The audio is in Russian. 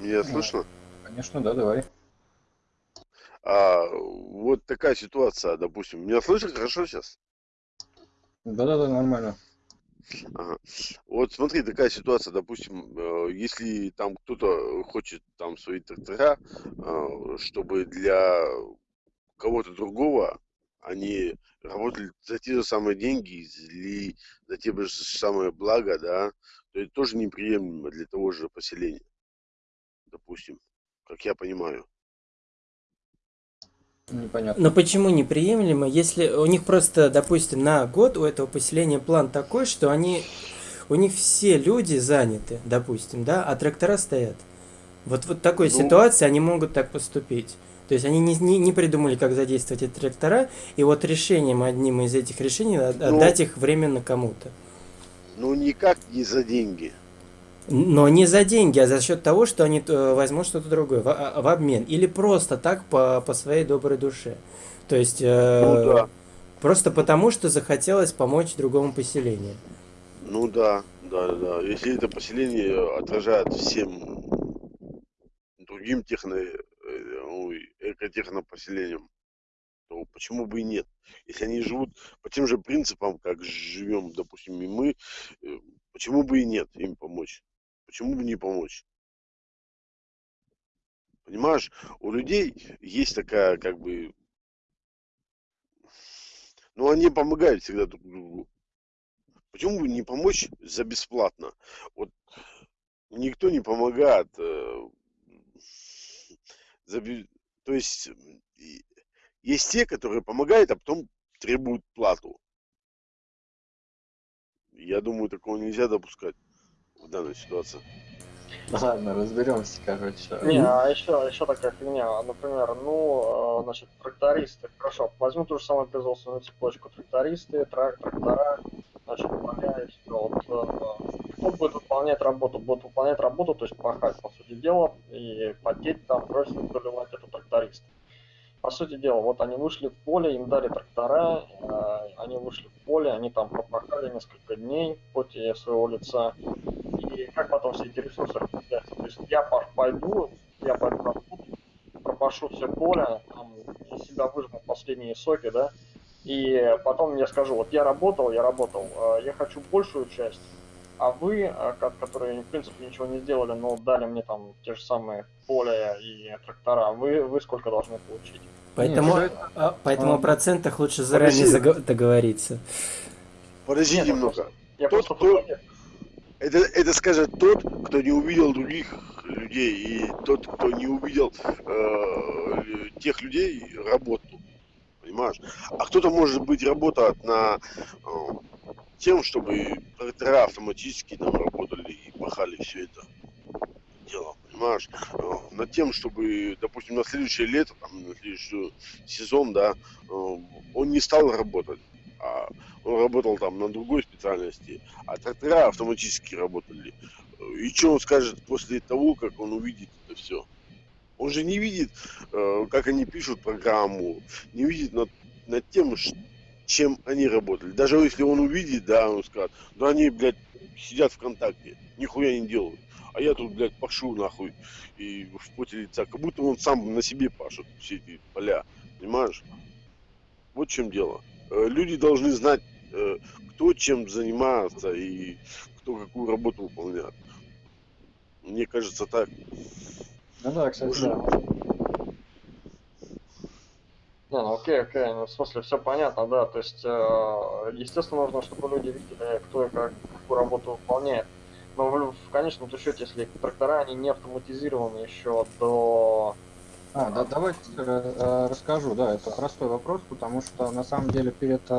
Меня слышно? Конечно, да, давай. А, вот такая ситуация, допустим. Меня слышно хорошо сейчас? Да-да-да, нормально. Ага. Вот смотри, такая ситуация, допустим, э, если там кто-то хочет там свои трактора, э, чтобы для кого-то другого они работали за те же самые деньги или за те же самые блага, да, то это тоже неприемлемо для того же поселения, допустим, как я понимаю. Непонятно. Но почему неприемлемо, если у них просто, допустим, на год у этого поселения план такой, что они, у них все люди заняты, допустим, да, а трактора стоят. Вот в такой Ну, ситуации они могут так поступить. То есть они не, не, не придумали, как задействовать эти трактора, и вот решением, одним из этих решений, от- ну, отдать их временно кому-то. ну никак не за деньги. Но не за деньги, а за счет того, что они э, возьмут что-то другое в, а- в обмен. Или просто так по, по своей доброй душе. То есть Ну э, да, просто потому, что захотелось помочь другому поселению. ну да, да, да. Если это поселение отражает всем другим техно, э, ой, экотехнопоселениям, то почему бы и нет? Если они живут по тем же принципам, как живем, допустим, и мы, э, почему бы и нет им помочь? Почему бы не помочь? Понимаешь, у людей есть такая, как бы, ну, они помогают всегда друг другу. Почему бы не помочь за бесплатно? Вот никто не помогает. э, за То есть есть те, которые помогают, а потом требуют плату. Я думаю, такого нельзя допускать в данной ситуации. Ладно, разберемся, короче. Не, а еще, еще такая фигня, например, ну, э, значит, трактористы, хорошо, возьму ту же самую производственную цепочку, трактористы, трак, трактора, значит, поля и все, вот, э, кто будет выполнять работу? Будет выполнять работу, то есть пахать, по сути дела, и потеть там, кровь проливать это трактористы. По сути дела, вот они вышли в поле, им дали трактора, э, они вышли в поле, они там пропахали несколько дней в поте своего лица, и как потом все эти ресурсы распределяются? То есть я паш пойду, я пойду работу, пропашу все поле, там, из себя выжму последние соки, да, и потом я скажу, вот я работал, я работал, э, я хочу большую часть, а вы, э, ко- которые, в принципе, ничего не сделали, но дали мне там те же самые поля и трактора, вы, вы сколько должны получить? Поэтому, что это? а, поэтому А. о процентах лучше заранее Подожди. договориться. Подожди Нет, ну немного. Я Тот, просто кто-. Это, это скажет тот, кто не увидел других людей, и тот, кто не увидел э, тех людей работу. Понимаешь? А кто-то, может быть, работает на э, тем, чтобы трактора автоматически там работали и пахали все это дело. Понимаешь? Э, над тем, чтобы, допустим, на следующее лето, там, на следующий сезон, да, э, он не стал работать, а он работал там на другой специальности, а трактора автоматически работали. И что он скажет после того, как он увидит это все? Он же не видит, э, как они пишут программу, не видит над, над тем, чем они работали. Даже если он увидит, да, он скажет, да они, блядь, сидят ВКонтакте, нихуя не делают. А я тут, блядь, пашу нахуй и в поте лица, как будто он сам на себе пашет все эти поля, понимаешь? Вот в чем дело. Э, Люди должны знать, э, кто чем занимается и кто какую работу выполняет. Мне кажется так. Ну да, кстати, Слушай, да. Не, ну окей, окей, ну в смысле все понятно, да, то есть, э, естественно, нужно, чтобы люди видели, кто и как, какую работу выполняет. Но в, в конечном счете, если трактора, они не автоматизированы еще до... А, да, давайте э, э, расскажу, да, это простой вопрос, потому что на самом деле перед э,